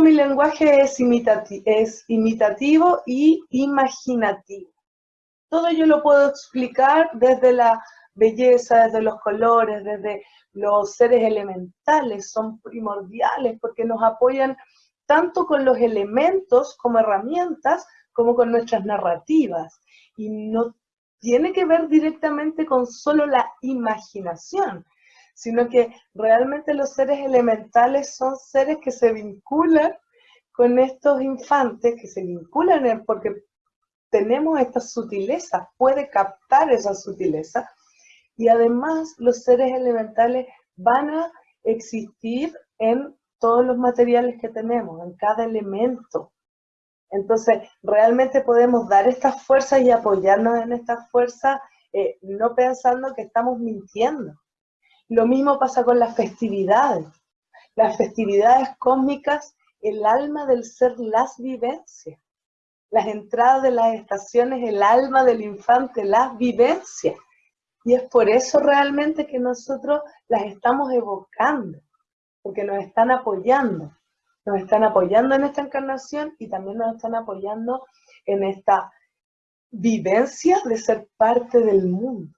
mi lenguaje es, es imitativo y imaginativo. Todo yo lo puedo explicar desde la belleza, desde los colores, desde los seres elementales, son primordiales porque nos apoyan tanto con los elementos como herramientas, como con nuestras narrativas. Y no tiene que ver directamente con solo la imaginación, sino que realmente los seres elementales son seres que se vinculan con estos infantes, que se vinculan porque tenemos estas sutilezas, puede captar esa sutileza, y además los seres elementales van a existir en todos los materiales que tenemos, en cada elemento. Entonces, realmente podemos dar estas fuerzas y apoyarnos en estas fuerzas, eh, no pensando que estamos mintiendo. Lo mismo pasa con las festividades. Las festividades cósmicas, el alma del ser las vivencias. Las entradas de las estaciones, el alma del infante las vivencias. Y es por eso realmente que nosotros las estamos evocando, porque nos están apoyando. Nos están apoyando en esta encarnación y también nos están apoyando en esta vivencia de ser parte del mundo.